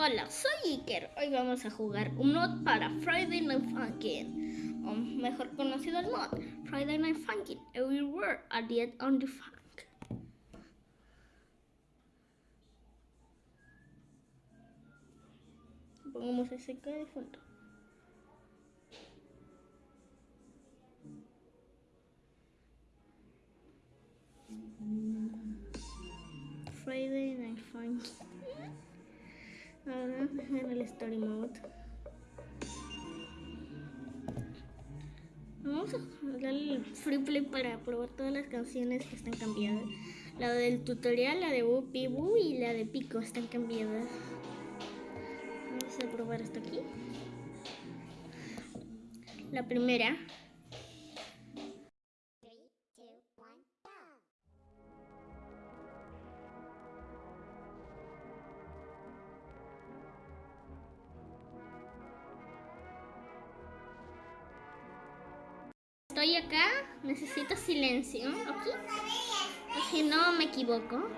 Hola, soy Iker. Hoy vamos a jugar un mod para Friday Night Funkin', o mejor conocido el mod Friday Night Funkin' Everywhere at the end on the funk. Pongamos ese de fondo. Friday Night Funkin'. Ahora en el story mode. Vamos a darle el free play para probar todas las canciones que están cambiadas. La del tutorial, la de Whoopi Boo y la de Pico están cambiadas. Vamos a probar hasta aquí. La primera estoy acá, necesito silencio. Aquí. Si no me equivoco.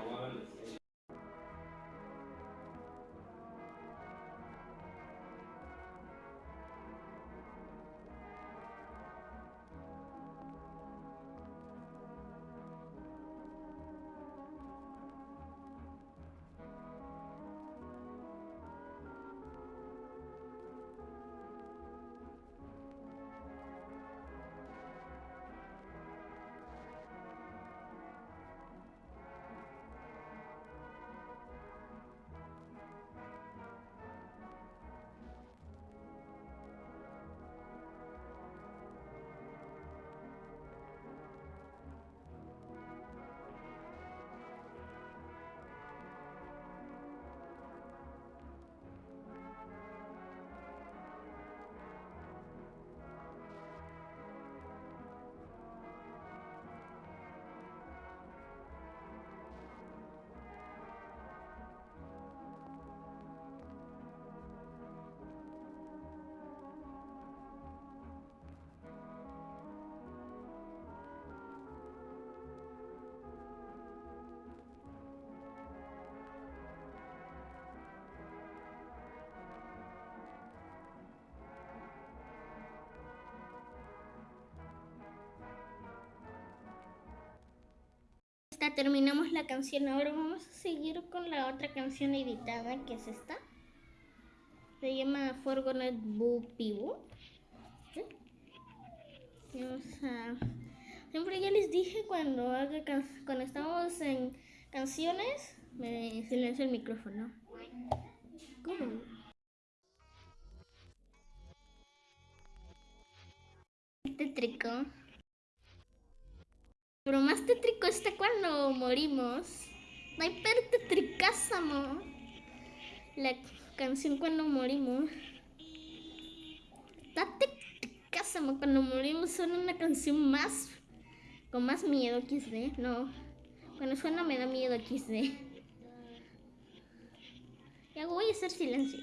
Terminamos la canción. Ahora vamos a seguir con la otra canción editada, que es esta. Se llama Forgonet Boo Pibu. Siempre ya les dije cuando, haga cuando estamos en canciones, me silencio el micrófono. ¿Cómo? Tétrico. Pero más tétrico está cuando morimos. No hay tétricásamo. La canción cuando morimos. Está tétricásamo cuando morimos. Suena una canción más. Con más miedo XD. No. Cuando suena me da miedo XD. Ya voy a hacer silencio.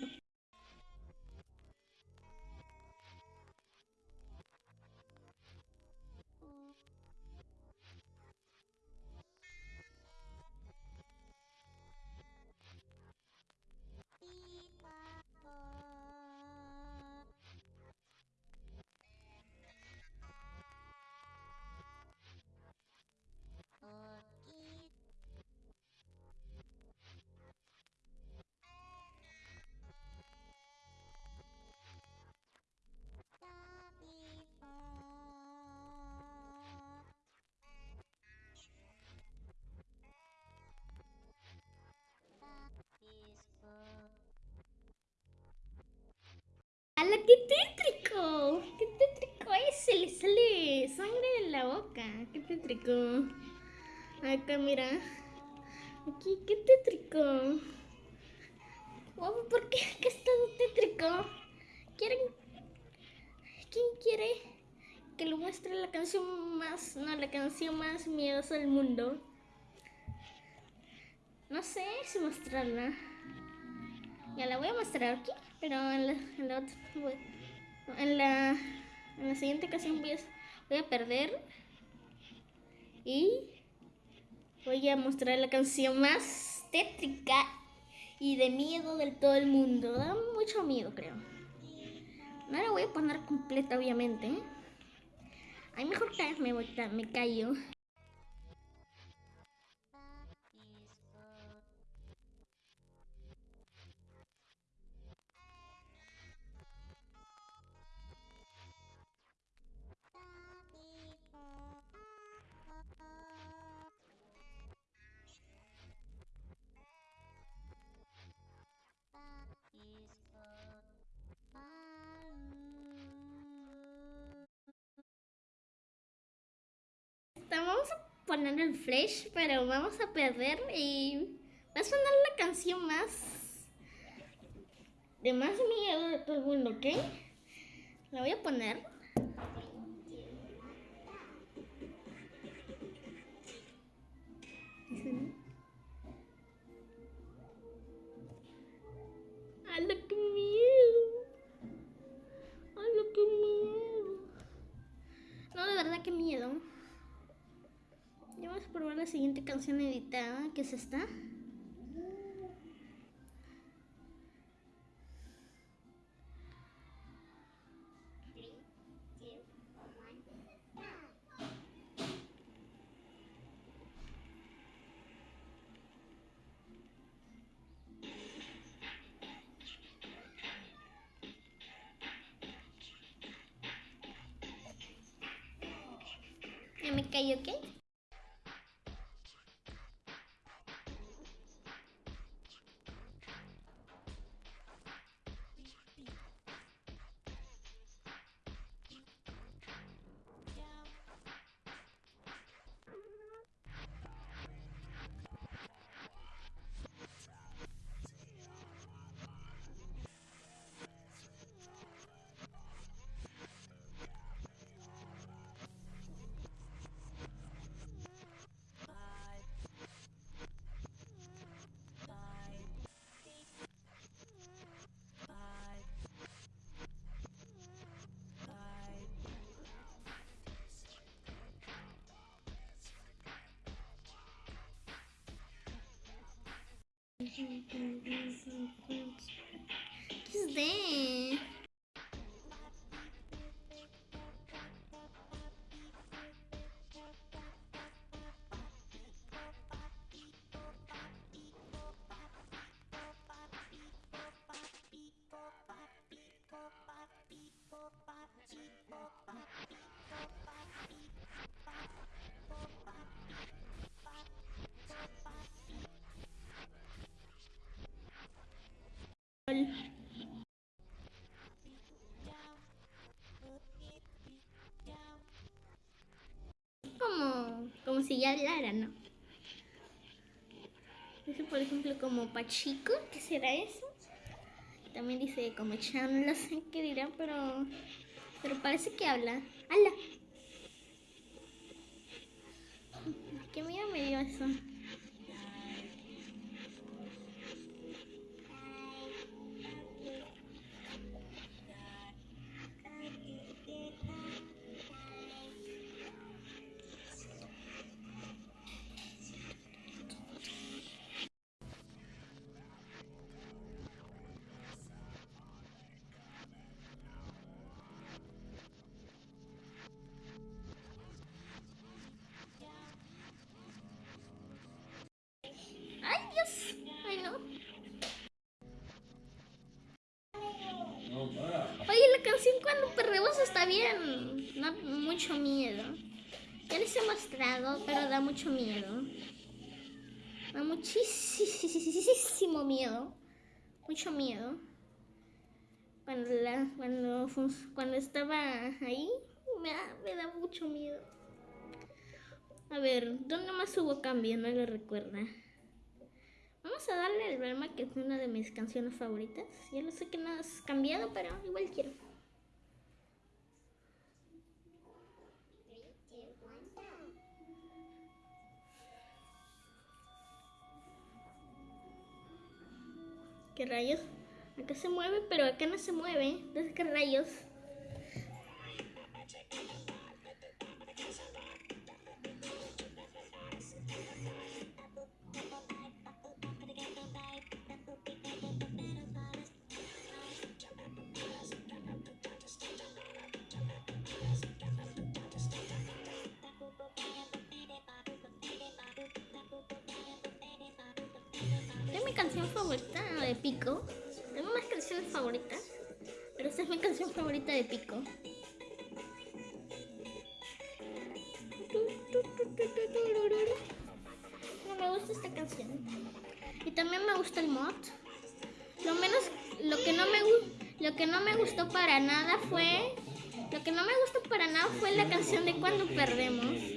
Tétrico! Acá, mira. Aquí, qué tétrico. ¿Por qué? ¿Qué es tan tétrico? ¿Quieren? ¿Quién quiere que lo muestre la canción más, no, la canción más miedosa del mundo? No sé si mostrarla. Ya la voy a mostrar aquí. Pero en la, en la, en la, en la siguiente ocasión voy a perder. Y voy a mostrar la canción más tétrica y de miedo del todo el mundo. Da mucho miedo, creo. No la voy a poner completa, obviamente. Ay, mejor que me, me callo. Poner el flash, pero vamos a perder y va a sonar la canción más de más miedo de todo el mundo, ¿ok? La voy a poner. Siguiente canción editada, que es esta. Me cayó, ¿qué? ¿Qué es Como, como si ya hablara, ¿no? Dice, por ejemplo, como Pachico, ¿qué será eso? También dice como Chan, no sé qué dirá, pero, pero parece que habla. ¡Hala! ¿Qué miedo me dio eso? Da mucho miedo. Ya les he mostrado, pero da mucho miedo. Da muchísimo miedo. Mucho miedo. Cuando, la, cuando, cuando estaba ahí, me da, me da mucho miedo. A ver, ¿dónde más hubo cambio? No lo recuerda. Vamos a darle el Brahma, que es una de mis canciones favoritas. Ya lo sé que no has cambiado, pero igual quiero. ¿Qué rayos? Acá se mueve, pero acá no se mueve. Entonces, ¿qué rayos? Canción favorita de Pico. Tengo más canciones favoritas, pero esta es mi canción favorita de Pico. No me gusta esta canción. Y también me gusta el mod. Lo menos, lo que no me lo que no me gustó para nada fue, lo que no me gustó para nada fue la canción de Cuando perdemos.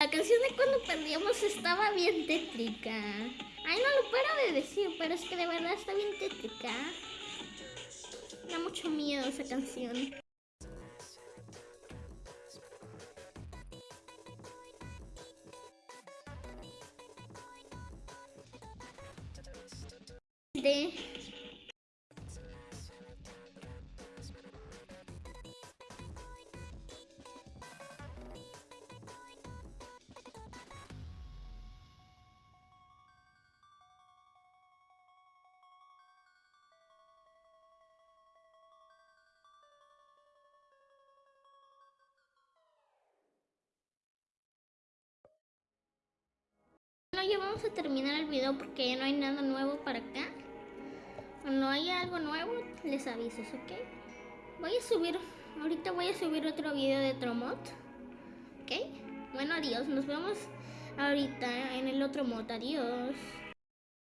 La canción de Cuando perdíamos estaba bien tétrica. Ay, no lo paro de decir, pero es que de verdad está bien tétrica. Da mucho miedo esa canción. De... Bueno, ya vamos a terminar el video porque ya no hay nada nuevo para acá. Cuando haya algo nuevo, les aviso, ¿ok? Voy a subir, ahorita voy a subir otro video de Tromot. ¿Ok? Bueno, adiós, nos vemos ahorita en el otro mod. Adiós.